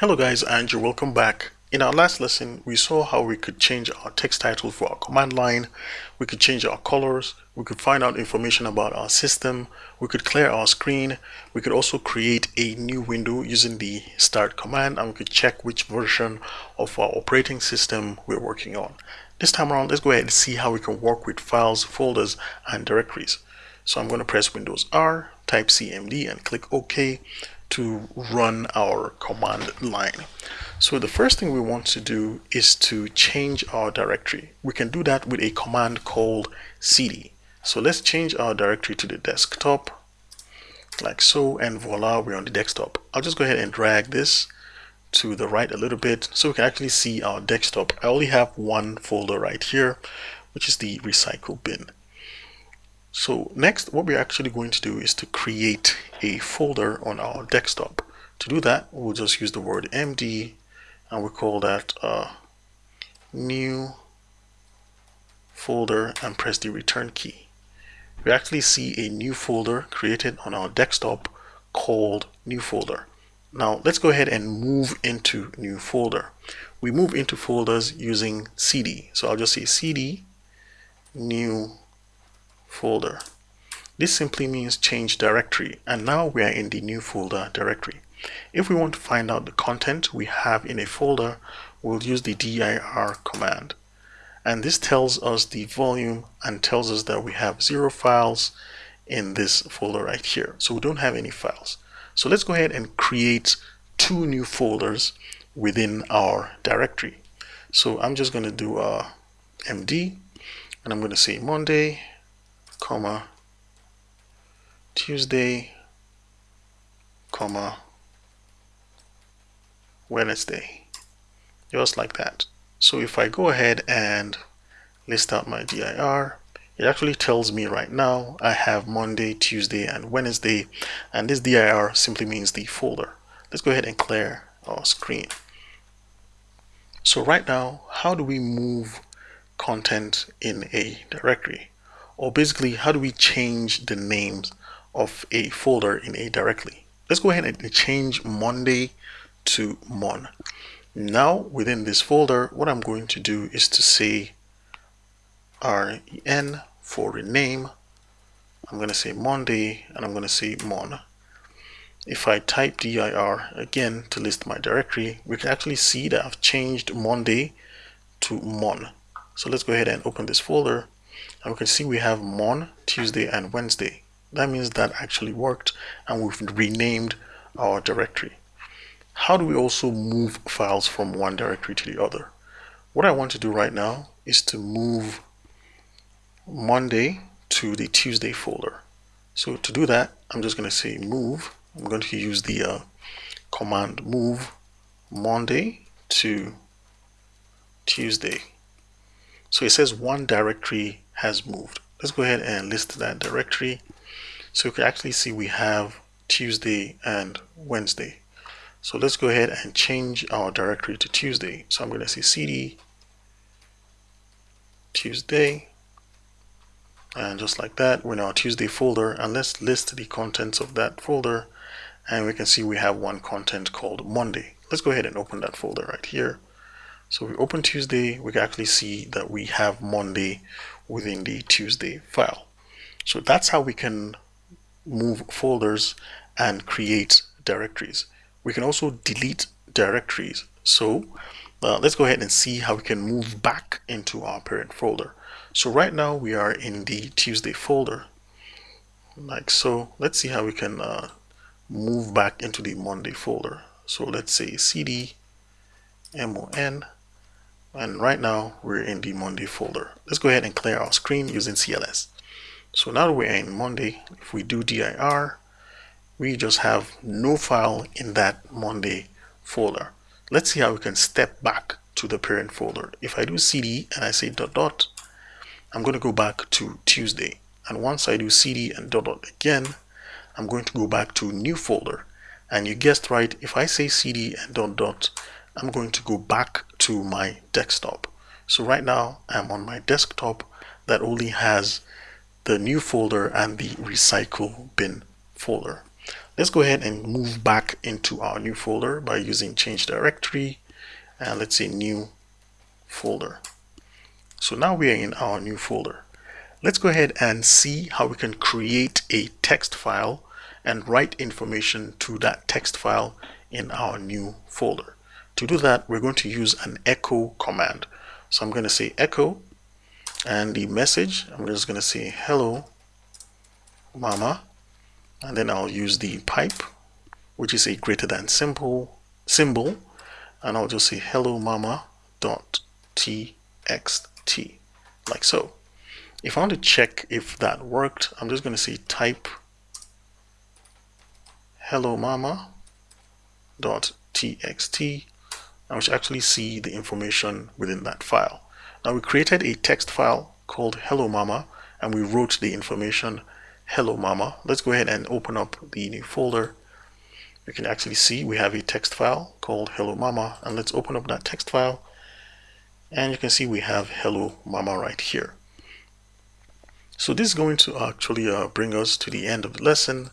Hello guys and you're welcome back. In our last lesson, we saw how we could change our text title for our command line, we could change our colors, we could find out information about our system, we could clear our screen, we could also create a new window using the start command and we could check which version of our operating system we're working on. This time around, let's go ahead and see how we can work with files, folders, and directories. So I'm going to press Windows R, type CMD and click OK to run our command line. So the first thing we want to do is to change our directory. We can do that with a command called cd. So let's change our directory to the desktop like so and voila we're on the desktop. I'll just go ahead and drag this to the right a little bit so we can actually see our desktop. I only have one folder right here which is the recycle bin. So next, what we're actually going to do is to create a folder on our desktop. To do that, we'll just use the word MD and we call that uh, new folder and press the return key. We actually see a new folder created on our desktop called new folder. Now let's go ahead and move into new folder. We move into folders using cd. So I'll just say cd new folder. This simply means change directory and now we are in the new folder directory. If we want to find out the content we have in a folder, we'll use the dir command. And this tells us the volume and tells us that we have zero files in this folder right here. So we don't have any files. So let's go ahead and create two new folders within our directory. So I'm just going to do a MD and I'm going to say Monday comma Tuesday comma Wednesday. Just like that. So if I go ahead and list out my dir it actually tells me right now I have Monday Tuesday and Wednesday and this dir simply means the folder. Let's go ahead and clear our screen. So right now how do we move content in a directory or basically how do we change the names of a folder in a directory? Let's go ahead and change Monday to Mon. Now within this folder what I'm going to do is to say REN for rename I'm going to say Monday and I'm going to say Mon. If I type dir again to list my directory we can actually see that I've changed Monday to Mon. So let's go ahead and open this folder and we can see we have Mon, Tuesday and Wednesday. That means that actually worked and we've renamed our directory. How do we also move files from one directory to the other? What I want to do right now is to move Monday to the Tuesday folder. So to do that, I'm just going to say move. I'm going to use the uh, command move Monday to Tuesday. So it says one directory has moved. Let's go ahead and list that directory. So you can actually see we have Tuesday and Wednesday. So let's go ahead and change our directory to Tuesday. So I'm going to say cd Tuesday and just like that we're in our Tuesday folder and let's list the contents of that folder and we can see we have one content called Monday. Let's go ahead and open that folder right here. So we open Tuesday, we can actually see that we have Monday within the Tuesday file. So that's how we can move folders and create directories. We can also delete directories. So uh, let's go ahead and see how we can move back into our parent folder. So right now we are in the Tuesday folder like so. Let's see how we can uh, move back into the Monday folder. So let's say cd mon and right now we're in the Monday folder. Let's go ahead and clear our screen using CLS. So now we're in Monday, if we do dir, we just have no file in that Monday folder. Let's see how we can step back to the parent folder. If I do cd and I say dot dot, I'm going to go back to Tuesday. And once I do cd and dot dot again, I'm going to go back to new folder. And you guessed right, if I say cd and dot dot, I'm going to go back to my desktop. So right now I'm on my desktop that only has the new folder and the recycle bin folder. let's go ahead and move back into our new folder by using change directory and let's say new folder so now we are in our new folder let's go ahead and see how we can create a text file and write information to that text file in our new folder to do that we're going to use an echo command. So I'm going to say echo and the message I'm just going to say hello mama and then I'll use the pipe which is a greater than symbol symbol and I'll just say hello mama dot txt like so. If I want to check if that worked I'm just going to say type hello mama dot txt and we should actually see the information within that file. Now we created a text file called hello mama and we wrote the information hello mama. Let's go ahead and open up the new folder. You can actually see we have a text file called hello mama and let's open up that text file and you can see we have hello mama right here. So this is going to actually uh, bring us to the end of the lesson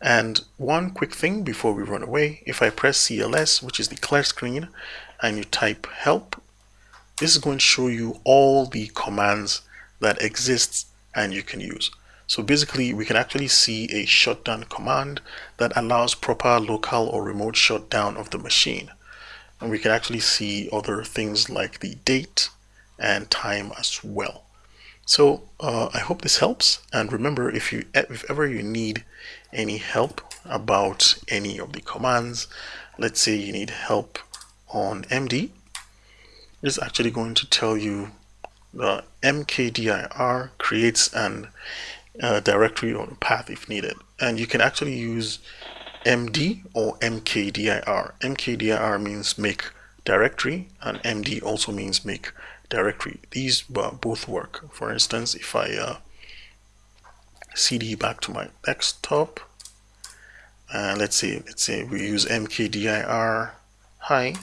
and one quick thing before we run away if I press CLS which is the clear screen and you type help this is going to show you all the commands that exist and you can use so basically we can actually see a shutdown command that allows proper local or remote shutdown of the machine. And we can actually see other things like the date and time as well. So uh, I hope this helps. And remember, if you if ever you need any help about any of the commands, let's say you need help on MD, it's actually going to tell you the mkdir creates an uh, directory or path if needed. And you can actually use MD or MKDIR. MKDIR means make directory and MD also means make directory. These uh, both work. For instance, if I uh, CD back to my desktop, and let's say let's say we use MKDIR hi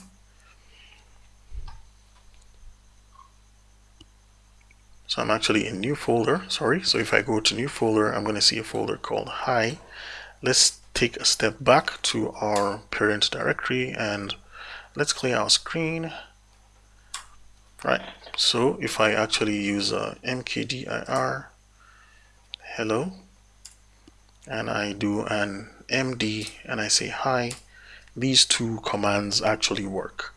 So I'm actually in new folder, sorry. So if I go to new folder, I'm going to see a folder called hi. Let's take a step back to our parent directory and let's clear our screen. Right, so if I actually use uh, mkdir hello and I do an md and I say hi, these two commands actually work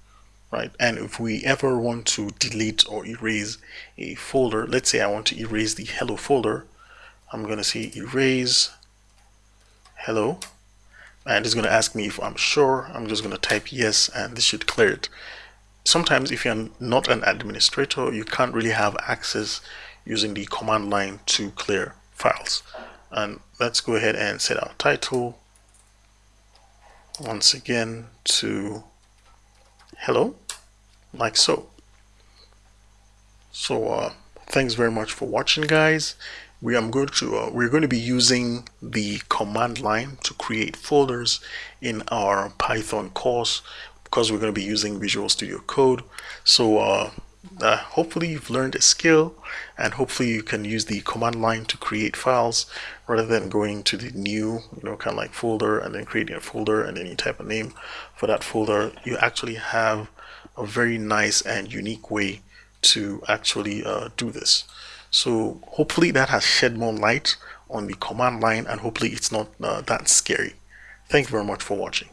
right? And if we ever want to delete or erase a folder, let's say I want to erase the hello folder, I'm going to say erase hello. And it's going to ask me if I'm sure. I'm just going to type yes, and this should clear it. Sometimes if you're not an administrator, you can't really have access using the command line to clear files. And let's go ahead and set our title once again to hello like so. So uh, thanks very much for watching guys. We are going to uh, we're going to be using the command line to create folders in our python course because we're going to be using visual studio code. So uh, uh, hopefully you've learned a skill and hopefully you can use the command line to create files rather than going to the new you know kind of like folder and then creating a folder and then you type a name for that folder. You actually have a very nice and unique way to actually uh, do this. So hopefully that has shed more light on the command line and hopefully it's not uh, that scary. Thank you very much for watching